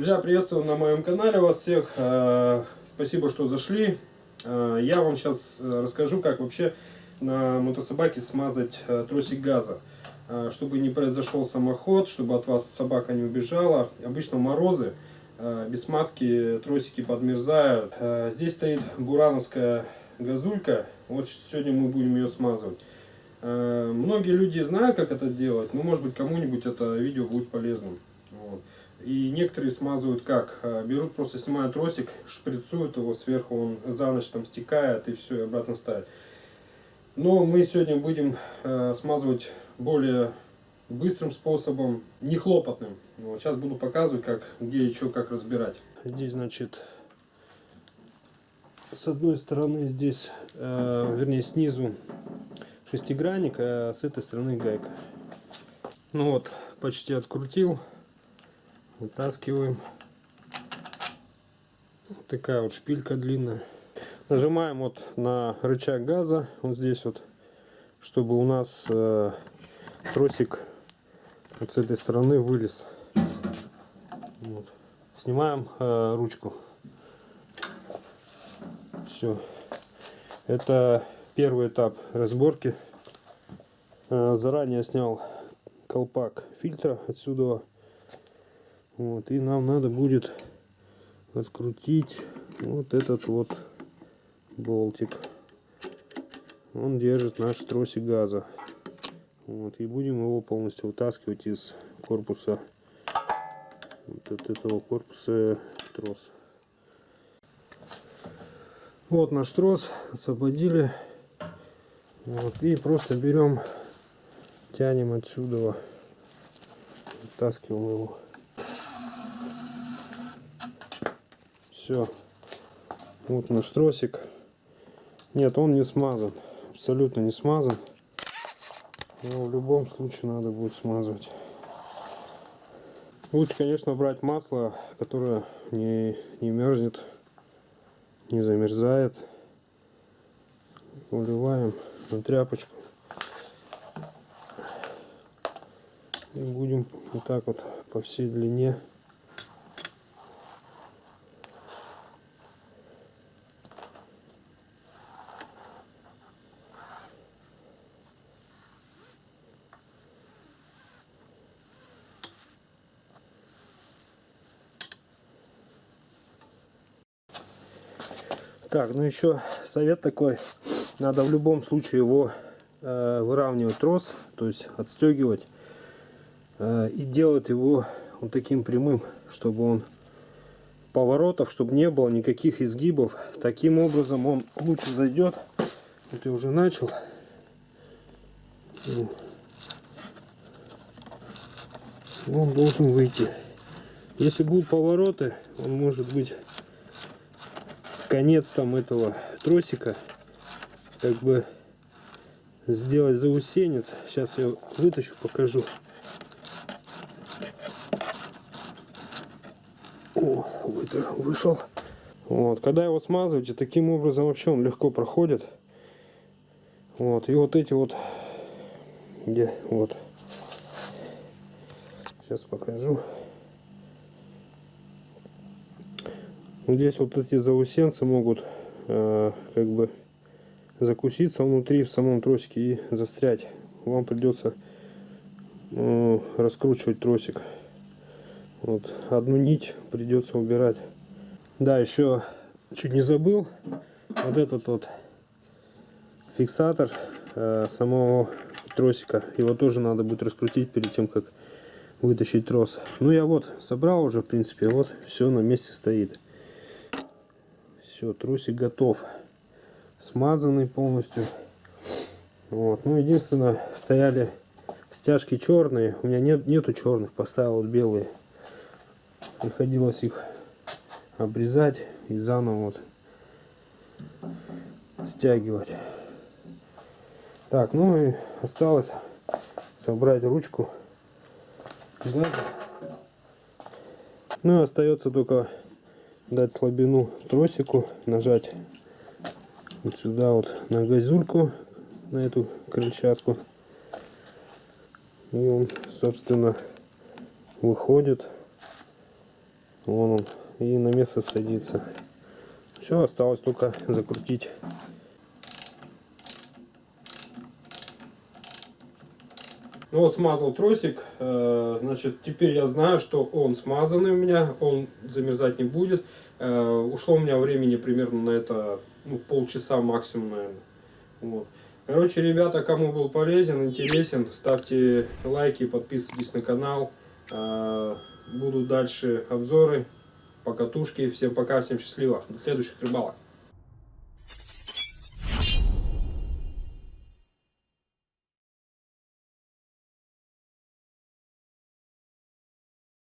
Друзья, приветствую на моем канале вас всех. Э, Спасибо, что зашли. Э, Я вам сейчас расскажу, как вообще на мотособаке смазать э, тросик газа. Э, Чтобы не произошел самоход, чтобы от вас собака не убежала. Обычно морозы, э, без смазки тросики подмерзают. Э, Здесь стоит бурановская газулька. Вот сегодня мы будем ее смазывать. Э, Многие люди знают, как это делать, но может быть кому-нибудь это видео будет полезным. Вот. И некоторые смазывают как? Э, Берут, просто снимают тросик, шприцуют его сверху, он за ночь там стекает и все, и обратно ставят. Но мы сегодня будем э, смазывать более быстрым способом, не хлопотным. Вот, сейчас буду показывать, как, где и что, как разбирать. Здесь, значит, с одной стороны здесь, э, вернее снизу шестигранник, а с этой стороны гайка. Ну вот, почти открутил. Вытаскиваем. Такая вот шпилька длинная. Нажимаем вот на рычаг газа, вот здесь вот, чтобы у нас э, тросик вот с этой стороны вылез. Вот. Снимаем э, ручку. Все. Это первый этап разборки. Э, Заранее снял колпак фильтра отсюда. Вот, и нам надо будет открутить вот этот вот болтик. Он держит наш тросик газа. Вот, и будем его полностью вытаскивать из корпуса вот от этого корпуса трос. Вот наш трос освободили. Вот, и просто берем, тянем отсюда, вытаскиваем его. Все. Вот наш тросик. Нет, он не смазан. Абсолютно не смазан. Но в любом случае надо будет смазывать. Лучше, конечно, брать масло, которое не, не мерзнет, не замерзает. Уливаем на тряпочку. И будем вот так вот по всей длине Так, ну еще совет такой. Надо в любом случае его э, выравнивать трос, то есть отстегивать. Э, и делать его вот таким прямым, чтобы он поворотов, чтобы не было никаких изгибов. Таким образом он лучше зайдет. Вот я уже начал. Он должен выйти. Если будут повороты, он может быть конец там этого тросика. Как бы сделать заусенец. Сейчас я вытащу покажу. О, вышел. Вот когда его смазываете таким образом вообще он легко проходит. Вот и вот эти вот где вот. Сейчас покажу Здесь вот эти заусенцы могут э, как бы закуситься внутри в самом тросике и застрять. Вам придется э, раскручивать тросик. Вот одну нить придется убирать. Да, еще чуть не забыл. Вот этот вот фиксатор э, самого тросика. Его тоже надо будет раскрутить перед тем, как вытащить трос. Ну я вот собрал уже, в принципе, вот все на месте стоит. Все, трусик готов. Смазанный полностью. Вот. Ну, единственное, стояли стяжки черные. У меня нет, нету черных, поставил белые. Приходилось их обрезать и заново вот стягивать. Так, ну и осталось собрать ручку. Да. Ну и остается только дать слабину тросику, нажать вот сюда вот на газульку, на эту крыльчатку. И он, собственно, выходит. Вон он. И на место садится. Все, осталось только закрутить. Ну вот смазал тросик, э, значит теперь я знаю, что он смазанный у меня, он замерзать не будет. Э, Ушло у меня времени примерно на это ну, полчаса максимум, наверное. Вот. Короче, ребята, кому был полезен, интересен, ставьте лайки, подписывайтесь на канал. Э, Будут дальше обзоры, покатушки. Всем пока, всем счастливо. До следующих рыбалок.